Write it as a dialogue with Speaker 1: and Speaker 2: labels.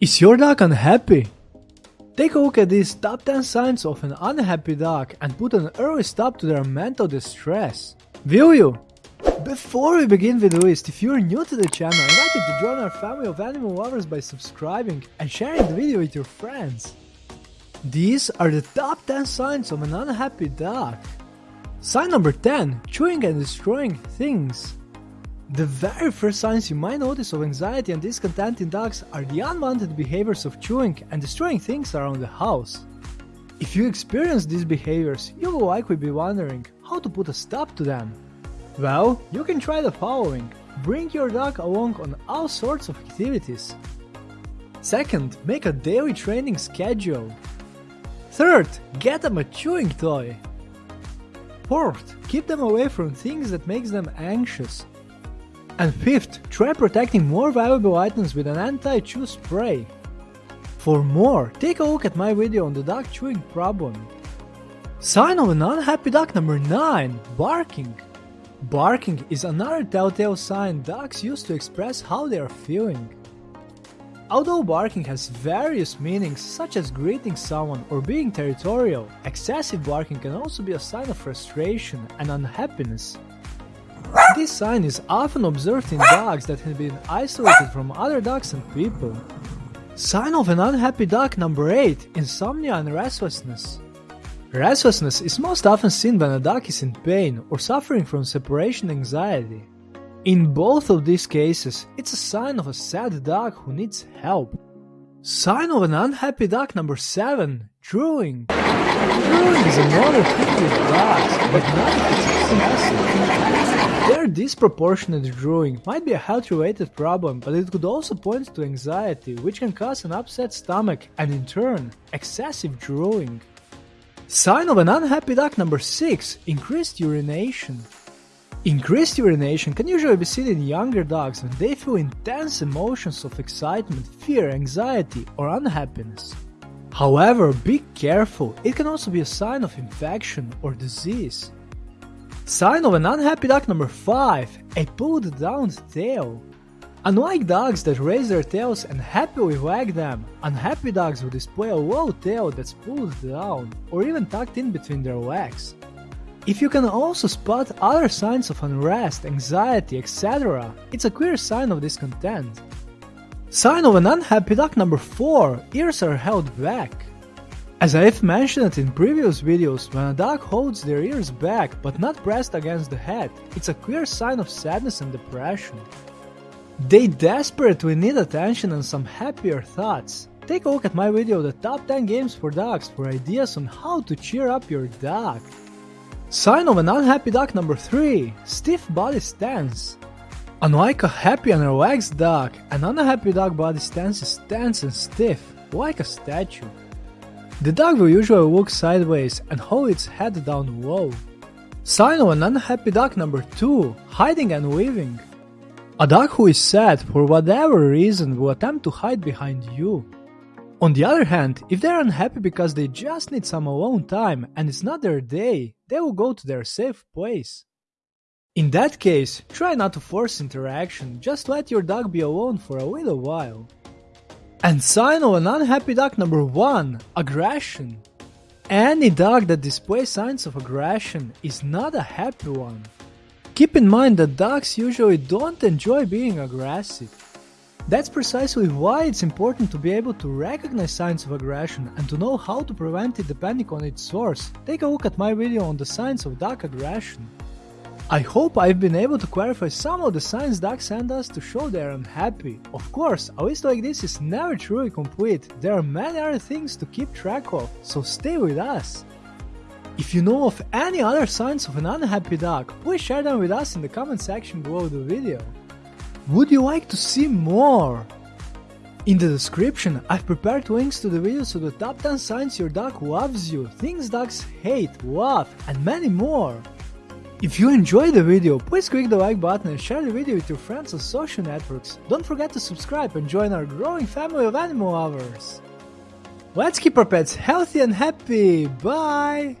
Speaker 1: Is your dog unhappy? Take a look at these top 10 signs of an unhappy dog and put an early stop to their mental distress. Will you? Before we begin with the list, if you're new to the channel, I invite you to join our family of animal lovers by subscribing and sharing the video with your friends. These are the top 10 signs of an unhappy dog. Sign number 10 Chewing and destroying things. The very first signs you might notice of anxiety and discontent in dogs are the unwanted behaviors of chewing and destroying things around the house. If you experience these behaviors, you will likely be wondering how to put a stop to them. Well, you can try the following. Bring your dog along on all sorts of activities. Second, make a daily training schedule. Third, get them a chewing toy. Fourth, keep them away from things that makes them anxious. And fifth, try protecting more valuable items with an anti-chew spray. For more, take a look at my video on the dog chewing problem. Sign of an unhappy dog number 9 Barking. Barking is another telltale sign dogs use to express how they are feeling. Although barking has various meanings such as greeting someone or being territorial, excessive barking can also be a sign of frustration and unhappiness. This sign is often observed in dogs that have been isolated from other dogs and people. Sign of an unhappy dog number 8 Insomnia and restlessness. Restlessness is most often seen when a dog is in pain or suffering from separation anxiety. In both of these cases, it's a sign of a sad dog who needs help. Sign of an unhappy dog number 7 Drooling. Drooling is another thing with dogs, but not if it's excessive. Their disproportionate drooling might be a health related problem, but it could also point to anxiety, which can cause an upset stomach and, in turn, excessive drooling. Sign of an unhappy dog number 6 Increased urination. Increased urination can usually be seen in younger dogs when they feel intense emotions of excitement, fear, anxiety, or unhappiness. However, be careful, it can also be a sign of infection or disease. Sign of an unhappy dog number 5 A pulled down tail. Unlike dogs that raise their tails and happily wag them, unhappy dogs will display a low tail that's pulled down or even tucked in between their legs. If you can also spot other signs of unrest, anxiety, etc., it's a clear sign of discontent. Sign of an unhappy dog number 4 Ears are held back. As I've mentioned in previous videos, when a dog holds their ears back but not pressed against the head, it's a clear sign of sadness and depression. They desperately need attention and some happier thoughts. Take a look at my video The Top 10 Games for Dogs for ideas on how to cheer up your dog. Sign of an unhappy dog number 3 Stiff body stance. Unlike a happy and relaxed dog, an unhappy dog body stance is tense and stiff, like a statue. The dog will usually look sideways and hold its head down low. Sign of an unhappy dog number 2 Hiding and weaving. A dog who is sad for whatever reason will attempt to hide behind you. On the other hand, if they're unhappy because they just need some alone time and it's not their day, they will go to their safe place. In that case, try not to force interaction, just let your dog be alone for a little while. And sign of an unhappy dog number 1 Aggression. Any dog that displays signs of aggression is not a happy one. Keep in mind that dogs usually don't enjoy being aggressive. That's precisely why it's important to be able to recognize signs of aggression and to know how to prevent it depending on its source. Take a look at my video on the signs of dog aggression. I hope I've been able to clarify some of the signs dogs send us to show they're unhappy. Of course, a list like this is never truly complete, there are many other things to keep track of, so stay with us. If you know of any other signs of an unhappy dog, please share them with us in the comment section below the video. Would you like to see more? In the description, I've prepared links to the videos of the top 10 signs your dog loves you, things dogs hate, love, and many more. If you enjoyed the video, please click the like button and share the video with your friends on social networks. Don't forget to subscribe and join our growing family of animal lovers. Let's keep our pets healthy and happy. Bye!